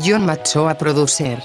John Macho a producer.